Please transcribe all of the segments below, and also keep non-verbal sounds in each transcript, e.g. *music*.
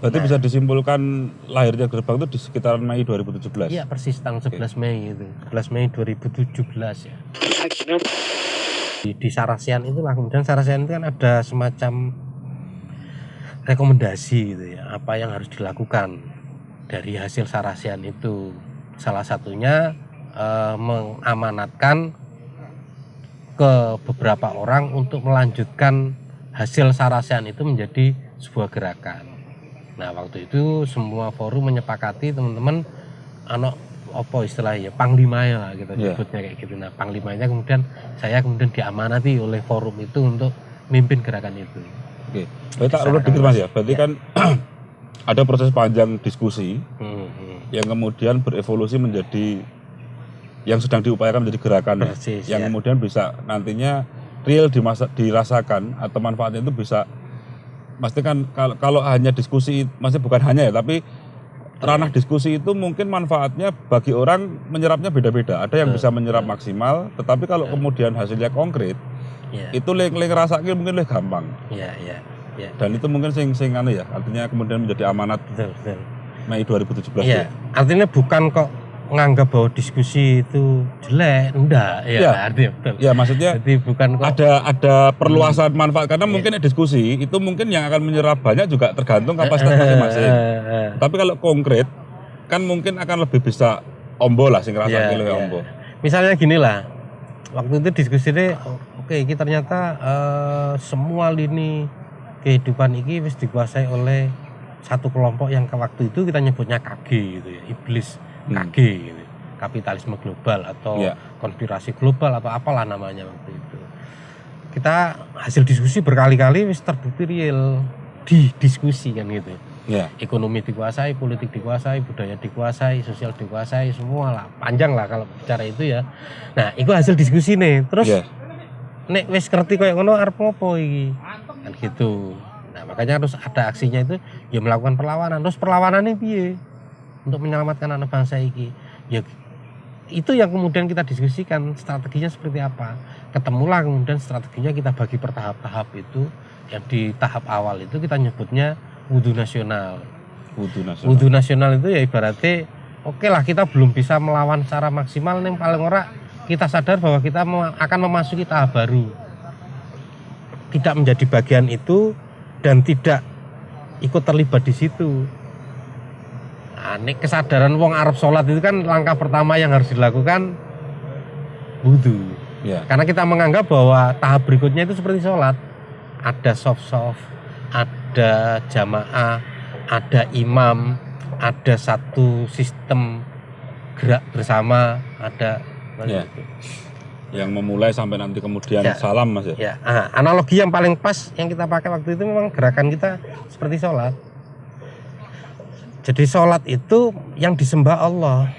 Berarti Nah. bisa disimpulkan lahirnya gerbang itu di sekitaran Mei 2017. Iya persis tanggal 11 Mei itu 11 Mei 2017 ya di, di Sarasian itulah kemudian Sarasian itu kan ada semacam rekomendasi gitu ya apa yang harus dilakukan dari hasil Sarasian itu salah satunya eh, mengamanatkan ke beberapa orang untuk melanjutkan hasil Sarasian itu menjadi sebuah gerakan. Nah waktu itu semua forum menyepakati teman-teman anak apa istilahnya panglima ya lah kita Iya. sebutnya kayak gitu. Nah panglimanya kemudian saya kemudian diamanati oleh forum itu untuk mimpin gerakan itu. Oke. Berarti tak urut dikit Mas ya. Berarti kan *clears throat* ada proses panjang diskusi Hmm, hmm. yang kemudian berevolusi menjadi yang sedang diupayakan menjadi gerakan ya. Persis, yang ya. kemudian bisa nantinya real dimasa, dirasakan atau manfaatnya itu bisa pasti kan kalau, kalau hanya diskusi masih bukan hanya ya tapi ranah diskusi itu mungkin manfaatnya bagi orang menyerapnya beda-beda. Ada yang bisa menyerap maksimal tetapi kalau kemudian hasilnya konkret Ya, itu leng leng rasanya mungkin lebih gampang. Ya, ya, ya. dan itu mungkin sing sing anu ya artinya kemudian menjadi amanat Betul, betul. Mei 2017 Iya, ya. artinya bukan kok nganggap bahwa diskusi itu jelek, enggak, ya, Iya. artinya betul. Ya maksudnya Jadi bukan kok ada ada perluasan manfaat Iya. karena mungkin diskusi itu mungkin yang akan menyerap banyak juga tergantung kapasitas masing-masing. Eh, eh, Tapi kalau konkret kan mungkin akan lebih bisa ombo lah sing Iya, lebih iya. ombo. Misalnya gini lah, waktu itu diskusi deh, oke, ini ternyata eh, semua lini kehidupan ini wis dikuasai oleh satu kelompok yang ke waktu itu kita nyebutnya KG gitu ya, iblis Hmm. KG gitu. Kapitalisme global atau Iya. konspirasi global atau apalah namanya waktu itu. Kita hasil diskusi berkali-kali wis terbukti real di diskusi kan gitu Ya. ekonomi dikuasai, politik dikuasai, budaya dikuasai, sosial dikuasai, semua lah. Panjang lah kalau bicara itu ya. Nah, itu hasil diskusi nih. Terus Ya. nek wis ngerti kayak ngono arep iki? Kan gitu. Nah, makanya harus ada aksinya itu ya melakukan perlawanan. Terus perlawanannya piye? Untuk menyelamatkan anak bangsa iki. Ya itu yang kemudian kita diskusikan strateginya seperti apa. Ketemulah kemudian strateginya kita bagi per tahap-tahap itu. Yang di tahap awal itu kita nyebutnya wudhu nasional. Wudhu nasional. Wudhu nasional itu ya ibaratnya oke lah kita belum bisa melawan secara maksimal nih paling ora kita sadar bahwa kita akan memasuki tahap baru. Tidak menjadi bagian itu dan tidak ikut terlibat di situ. Ini kesadaran wong Arab sholat itu kan langkah pertama yang harus dilakukan wudhu. Ya. Karena kita menganggap bahwa tahap berikutnya itu seperti sholat. Ada soft-soft, ada jamaah, ada imam, ada satu sistem gerak bersama, ada Ya. Yang memulai sampai nanti kemudian Ya. salam Mas ya. Ya, ah, analogi yang paling pas yang kita pakai waktu itu memang gerakan kita seperti sholat. Jadi sholat itu yang disembah Allah,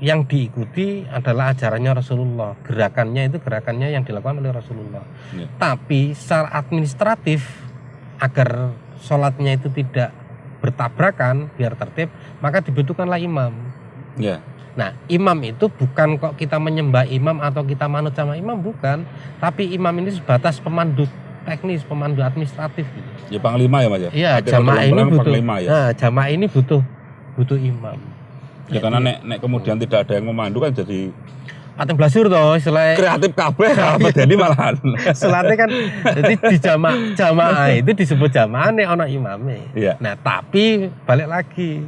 yang diikuti adalah ajarannya Rasulullah. Gerakannya itu gerakannya yang dilakukan oleh Rasulullah. Ya. Tapi secara administratif agar sholatnya itu tidak bertabrakan biar tertib, maka dibutuhkanlah imam. Ya. Nah, imam itu bukan kok kita menyembah imam atau kita manut sama imam bukan, tapi imam ini sebatas pemandu teknis, pemandu administratif gitu. Ya panglima ya Mas ya. Iya, jamaah ini butuh. panglima ya. Nah, jamaah ini butuh butuh imam. Ya karena nek nek kemudian tidak ada yang memandu kan jadi Pating blasur toh istilahnya kreatif kabeh apa *laughs* jadi malahan. Sholatnya kan jadi di jamaah jamaah itu disebut jamaah nih ono imamnya. Iya. Nah, tapi balik lagi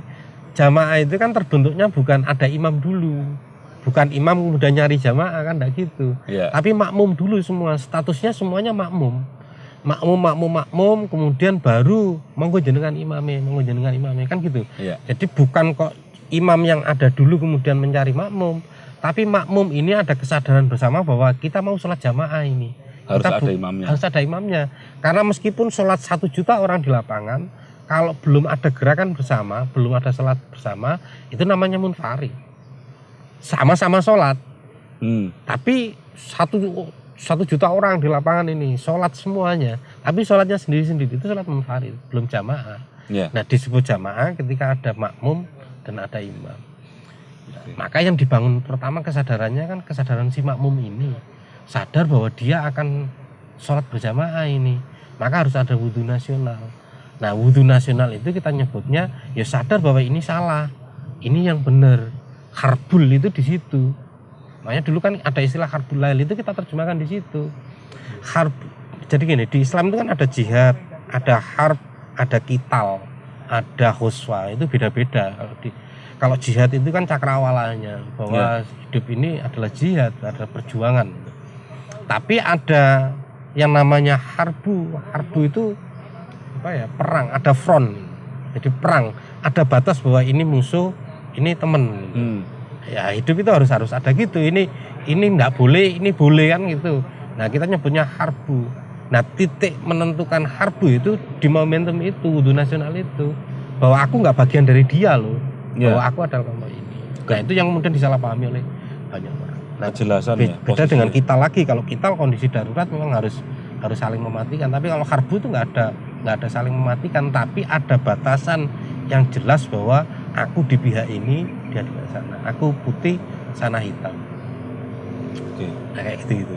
jamaah itu kan terbentuknya bukan ada imam dulu. Bukan imam kemudian nyari jamaah kan enggak gitu. Iya. Tapi makmum dulu semua, statusnya semuanya makmum. Makmum, makmum, makmum, kemudian baru monggo jenengan imame, monggo jenengan imame kan gitu. Iya. Jadi bukan kok imam yang ada dulu kemudian mencari makmum, tapi makmum ini ada kesadaran bersama bahwa kita mau sholat jamaah ini. Harus Kita ada imamnya. Harus ada imamnya. Karena meskipun sholat satu juta orang di lapangan, kalau belum ada gerakan bersama, belum ada sholat bersama, itu namanya munfarid. Sama-sama sholat, Hmm. tapi satu satu juta orang di lapangan ini sholat semuanya, tapi sholatnya sendiri-sendiri itu sholat munfarid, belum jamaah. Ya. Nah disebut jamaah ketika ada makmum dan ada imam. Oke. Maka yang dibangun pertama kesadarannya kan kesadaran si makmum ini sadar bahwa dia akan sholat berjamaah ini, maka harus ada wudhu nasional. Nah, wudhu nasional itu kita nyebutnya ya sadar bahwa ini salah, ini yang benar. Harbul itu di situ. Makanya dulu kan ada istilah harbul lail itu kita terjemahkan di situ. Harb. Jadi gini, di Islam itu kan ada jihad, ada harb, ada kital, ada huswa, itu beda-beda. Kalau di kalau jihad itu kan cakrawalanya bahwa hidup ini adalah jihad, ada perjuangan. Tapi ada yang namanya harbu. Harbu itu apa ya? Perang, ada front. Jadi perang, ada batas bahwa ini musuh, ini teman. Hmm. Ya hidup itu harus harus ada gitu. Ini ini nggak boleh, ini boleh kan gitu. Nah kita nyebutnya harbu. Nah titik menentukan harbu itu di momentum itu, wudhu nasional itu. Bahwa aku nggak bagian dari dia loh. Ya. Bahwa aku adalah kelompok ini. Nah itu yang kemudian disalahpahami oleh banyak orang. Nah, Kejelasan Be- ya. beda dengan kita lagi kalau kita kondisi darurat memang harus harus saling mematikan tapi kalau harbu itu nggak ada nggak ada saling mematikan tapi ada batasan yang jelas bahwa aku di pihak ini dia di pihak sana aku putih sana hitam Oke. nah, kayak gitu gitu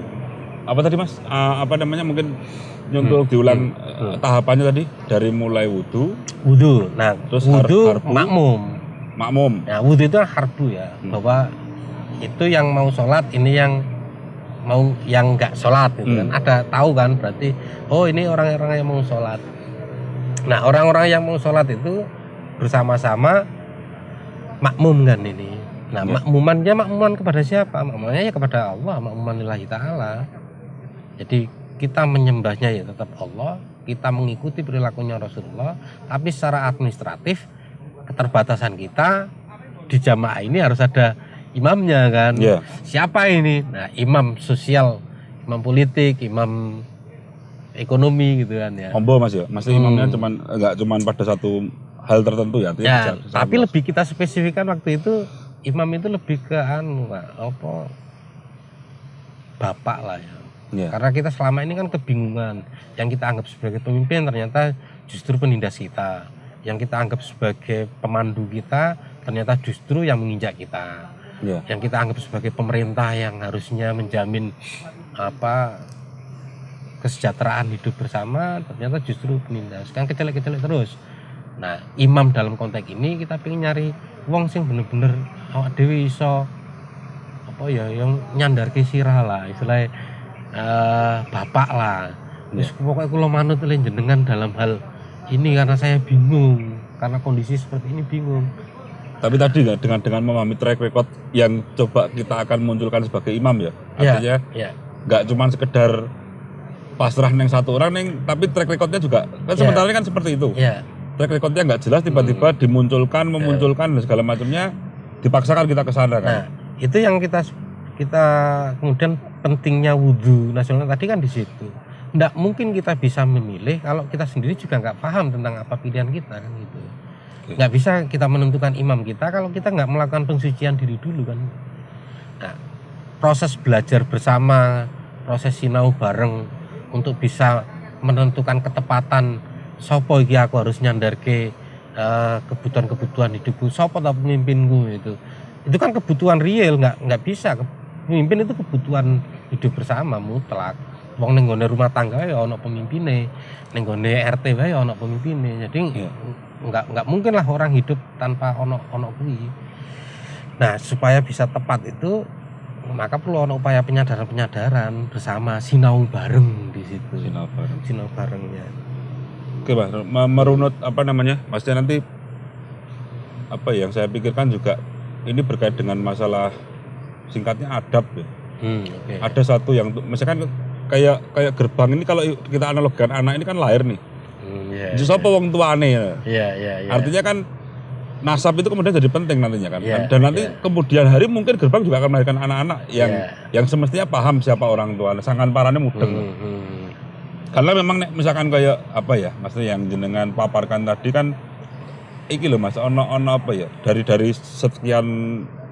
Apa tadi Mas? Ah, apa namanya mungkin untuk diulang hmm. eh, tahapannya tadi dari mulai wudhu, wudhu nah Terus har- wudhu harbu? makmum makmum. nah wudhu itu kan harbu ya Hmm. bahwa itu yang mau sholat ini yang mau yang nggak sholat gitu kan Hmm. ada tahu kan berarti oh ini orang-orang yang mau sholat nah orang-orang yang mau sholat itu bersama-sama makmum kan ini nah Ya. makmumannya makmuman kepada siapa makmumannya ya kepada Allah makmuman lillahi ta'ala jadi kita menyembahnya ya tetap Allah kita mengikuti perilakunya Rasulullah tapi secara administratif keterbatasan kita di jamaah ini harus ada imamnya kan Ya. siapa ini nah imam sosial imam politik imam ekonomi gitu kan ya Combo Mas ya. Masih Hmm. imamnya cuman enggak cuman pada satu hal tertentu ya. ya bisa- bisa tapi luas. lebih kita spesifikkan waktu itu imam itu lebih ke anu Pak, apa bapak lah ya Ya. karena kita selama ini kan kebingungan yang kita anggap sebagai pemimpin ternyata justru penindas kita yang kita anggap sebagai pemandu kita ternyata justru yang menginjak kita Ya. yang kita anggap sebagai pemerintah yang harusnya menjamin apa kesejahteraan hidup bersama ternyata justru penindas kan kecelek-kecelek terus nah imam dalam konteks ini kita pengen nyari wong sing bener-bener awak dewi iso apa ya yang nyandar sirah lah istilahnya eh, bapak lah Terus pokoknya kalau manut jenengan dalam hal ini karena saya bingung karena kondisi seperti ini bingung Tapi tadi nggak dengan dengan memahami track record yang coba kita akan munculkan sebagai imam ya. Ya. Artinya ya nggak cuman sekedar pasrah neng satu orang neng tapi track recordnya juga kan Ya. sementara ini kan seperti itu ya track recordnya nggak jelas tiba-tiba Hmm. dimunculkan memunculkan dan segala macamnya dipaksakan kita ke sana kan Nah, itu yang kita kita kemudian pentingnya wudhu nasional tadi kan di situ. Nggak mungkin kita bisa memilih kalau kita sendiri juga nggak paham tentang apa pilihan kita kan gitu. Oke. Nggak bisa kita menentukan imam kita kalau kita nggak melakukan pensucian diri dulu kan. Nah, proses belajar bersama, proses sinau bareng untuk bisa menentukan ketepatan sopo iki aku harus nyandarke eh, kebutuhan-kebutuhan hidupku? Sopo tak pemimpinku itu? Itu kan kebutuhan real nggak nggak bisa. Pemimpin itu kebutuhan hidup bersama mutlak. Wong ning rumah tangga ya ono pemimpine ning RT wae ya ono pemimpine. Jadi Iya. nggak nggak mungkin lah orang hidup tanpa ono ono kuwi nah supaya bisa tepat itu maka perlu ono upaya penyadaran penyadaran bersama sinau bareng di situ. Sinau bareng. sinau barengnya oke Me- merunut apa namanya maksudnya nanti apa ya, yang saya pikirkan juga ini berkait dengan masalah singkatnya adab ya hmm, oke ada satu yang misalkan kayak kayak gerbang ini kalau kita analogikan anak ini kan lahir nih Hmm, iya, Justru apa wong tuane ya. iya iya iya Artinya kan nasab itu kemudian jadi penting nantinya kan. Iya, Dan nanti iya. kemudian hari mungkin gerbang juga akan melahirkan anak-anak yang Iya. yang semestinya paham siapa orang tua. Sangan parane mudeng. Hmm, hmm. Karena memang nek misalkan kayak apa ya, maksudnya yang jenengan paparkan tadi kan iki loh Mas, ono ono apa ya? Dari dari sekian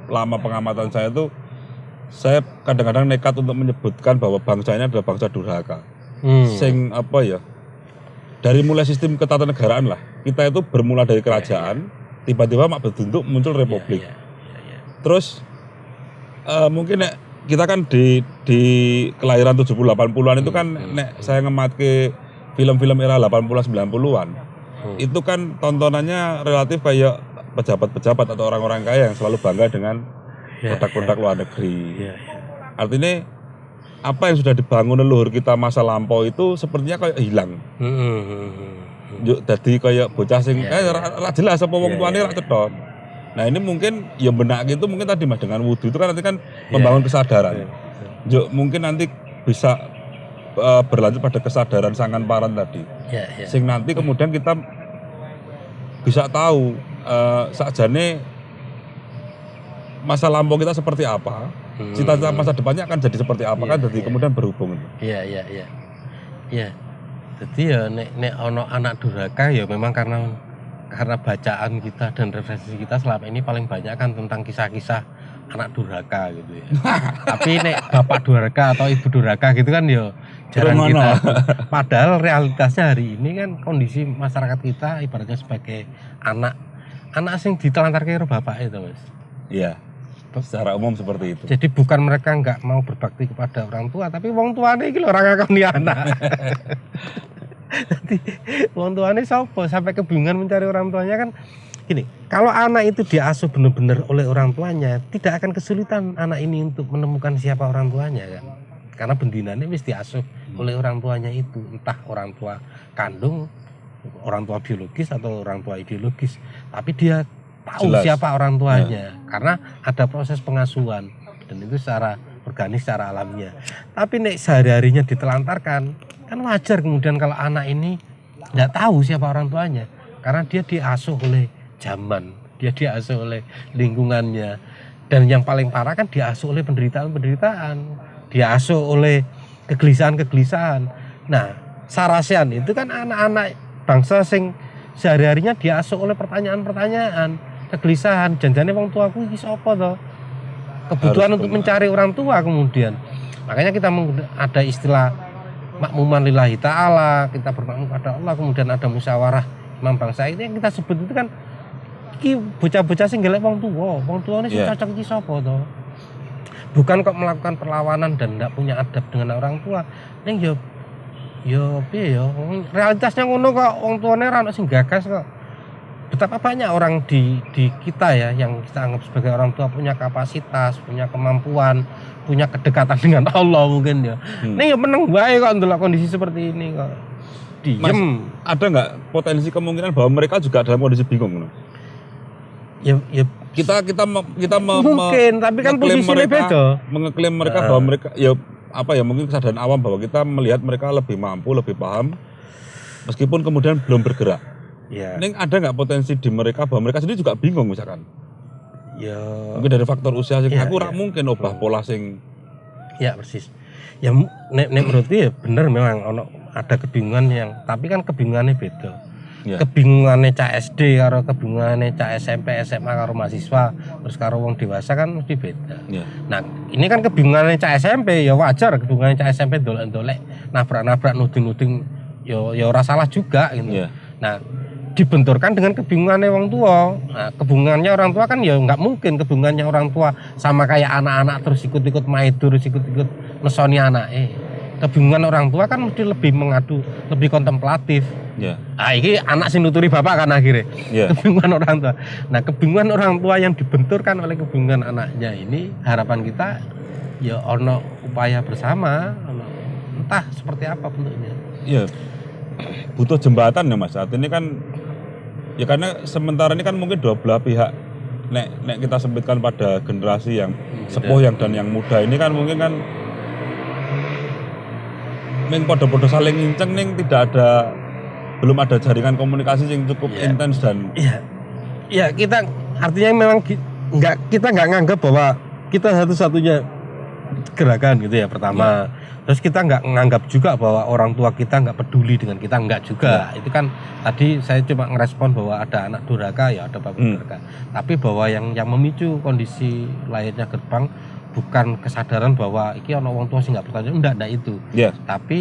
lama pengamatan saya tuh saya kadang-kadang nekat untuk menyebutkan bahwa bangsa ini adalah bangsa durhaka. Hmm. Sing apa ya? Dari mulai sistem ketatanegaraan lah. Kita itu bermula dari kerajaan, tiba-tiba mak bentuk muncul republik. Iya, iya, iya. Terus eh, mungkin nek kita kan di di kelahiran 70 80-an itu kan Hmm, nek saya ngematke film-film era 80 90-an. Hmm. itu kan tontonannya relatif kayak pejabat-pejabat atau orang-orang kaya yang selalu bangga dengan Ya, produk-produk luar negeri. ya, ya. Artinya apa yang sudah dibangun leluhur kita masa lampau itu sepertinya kayak hilang. Hmm, hmm, hmm, hmm. Yuk dadi kayak bocah sing Iya, eh jelas apa wong tuane ra cetha. Nah, ini mungkin ya benak gitu mungkin tadi Mas dengan wudhu itu kan nanti kan Iya, membangun iya. kesadaran. Iya. Yuk mungkin nanti bisa eh, berlanjut pada kesadaran sangan paran tadi. Ya, ya. Sing nanti kemudian kita bisa tahu eh, sakjane masa lampau kita seperti apa, Hmm. cita-cita masa depannya akan jadi seperti apa Iya, kan jadi iya. kemudian berhubung. Iya, iya, iya. Iya. Jadi ya nek nek ono anak durhaka ya memang karena karena bacaan kita dan referensi kita selama ini paling banyak kan tentang kisah-kisah anak durhaka gitu ya. *laughs* Tapi nek bapak durhaka atau ibu durhaka gitu kan ya jarang kita. *laughs* Padahal realitasnya hari ini kan kondisi masyarakat kita ibaratnya sebagai anak anak sing ditelantar karo bapak itu, Mas. Iya. Secara umum seperti itu. Jadi bukan mereka nggak mau berbakti kepada orang tua, tapi wong tuane iki lho ora ngakoni anak. *laughs* Jadi wong tuane sapa sampai kebingungan mencari orang tuanya kan gini, kalau anak itu diasuh benar-benar oleh orang tuanya, tidak akan kesulitan anak ini untuk menemukan siapa orang tuanya kan. Karena bendinanya wis diasuh oleh orang tuanya itu, entah orang tua kandung, orang tua biologis atau orang tua ideologis, tapi dia tahu Jelas. siapa orang tuanya karena ada proses pengasuhan dan itu secara organik secara alamiah. Tapi nek sehari-harinya ditelantarkan, kan wajar kemudian kalau anak ini nggak tahu siapa orang tuanya karena dia diasuh oleh zaman, dia diasuh oleh lingkungannya dan yang paling parah kan diasuh oleh penderitaan-penderitaan, diasuh oleh kegelisahan-kegelisahan. Nah, Sarasian itu kan anak-anak bangsa sing sehari-harinya diasuh oleh pertanyaan-pertanyaan, kegelisahan, janjane wong tuaku iki sapa to? Kebutuhan Harus untuk mencari orang tua kemudian. Makanya kita ada istilah makmuman lillahi ta'ala, kita bermakmum pada Allah, kemudian ada musyawarah imam bangsa itu yang kita sebut itu kan iki bocah-bocah sing golek wong tua, wong tuane sing Iya. cocok iki sapa to? Bukan kok melakukan perlawanan dan tidak punya adab dengan orang tua. Ning yo yo piye yo realitasnya ngono kok wong tuane ora ono sing gagas kok. Betapa banyak orang di di kita ya yang kita anggap sebagai orang tua punya kapasitas, punya kemampuan, punya kedekatan *laughs* dengan Allah mungkin ya. Hmm. Ning yo meneng wae kok ndelok kondisi seperti ini kok. Diem. Ada nggak potensi kemungkinan bahwa mereka juga dalam kondisi bingung? no? Ya ya Kita kita me- kita me- me- mungkin, tapi kan posisinya mereka, beda. mengeklaim mereka Ah. bahwa mereka ya apa ya mungkin kesadaran awam bahwa kita melihat mereka lebih mampu, lebih paham meskipun kemudian belum bergerak. Ya. Ini ada nggak potensi di mereka bahwa mereka sendiri juga bingung misalkan? Ya Mungkin dari faktor usia sing Iya, aku iya. rak mungkin obah pola sing Ya persis. Ya nek nek menurutku ya bener memang ono ada kebingungan yang tapi kan kebingungannya beda. Ya. Kebingungannya cah SD karo kebingungannya cah SMP, SMA karo mahasiswa terus karo wong dewasa kan mesti beda. ya. Nah, ini kan kebingungannya cah SMP ya wajar kebingungannya cah SMP dolek-dolek nabrak-nabrak nuding-nuding ya ya ora salah juga gitu. Ya. Nah, dibenturkan dengan kebingungannya orang tua. Nah, kebingungannya orang tua kan ya nggak mungkin kebingungannya orang tua sama kayak anak-anak terus ikut-ikut maidur, terus ikut-ikut mesoni anak. Eh, kebingungan orang tua kan mesti lebih mengadu, lebih kontemplatif. Ya. Ah, ini anak sing nuturi bapak kan akhirnya. Ya. Kebingungan orang tua. Nah, kebingungan orang tua yang dibenturkan oleh kebingungan anaknya ini harapan kita ya ono upaya bersama, ono entah seperti apa bentuknya. Iya. Butuh jembatan ya Mas. Saat ini kan ya karena sementara ini kan mungkin dua belah pihak nek nek kita sempitkan pada generasi yang sepuh yang dan yang muda ini kan mungkin kan ning podo-podo saling inceng ning tidak ada belum ada jaringan komunikasi yang cukup Iya. intens dan Iya, iya kita artinya memang nggak kita nggak nganggap bahwa kita satu-satunya gerakan gitu ya pertama. Terus kita nggak nganggap juga bahwa orang tua kita nggak peduli dengan kita nggak juga. Itu kan tadi saya cuma ngerespon bahwa ada anak durhaka ya ada bapak Hmm. durhaka. Tapi bahwa yang yang memicu kondisi lahirnya gerbang bukan kesadaran bahwa iki ono wong tua sih nggak bertanggung jawab, enggak, enggak itu. ya Tapi